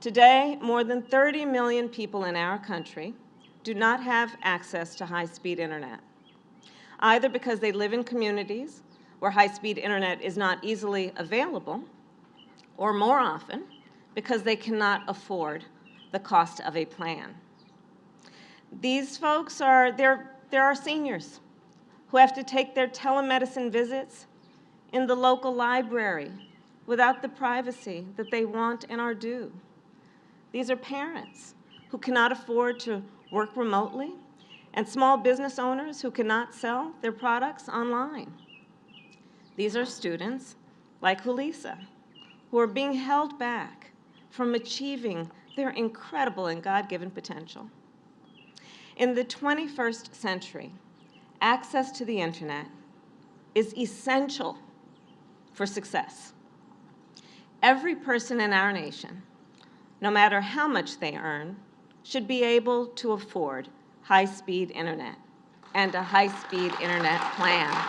Today, more than 30 million people in our country do not have access to high-speed internet, either because they live in communities where high-speed internet is not easily available, or more often, because they cannot afford the cost of a plan. These folks are, there, there are seniors who have to take their telemedicine visits in the local library without the privacy that they want and are due. These are parents who cannot afford to work remotely and small business owners who cannot sell their products online. These are students like Julissa who are being held back from achieving their incredible and God-given potential. In the 21st century, access to the internet is essential for success. Every person in our nation, no matter how much they earn, should be able to afford high-speed internet and a high-speed internet plan.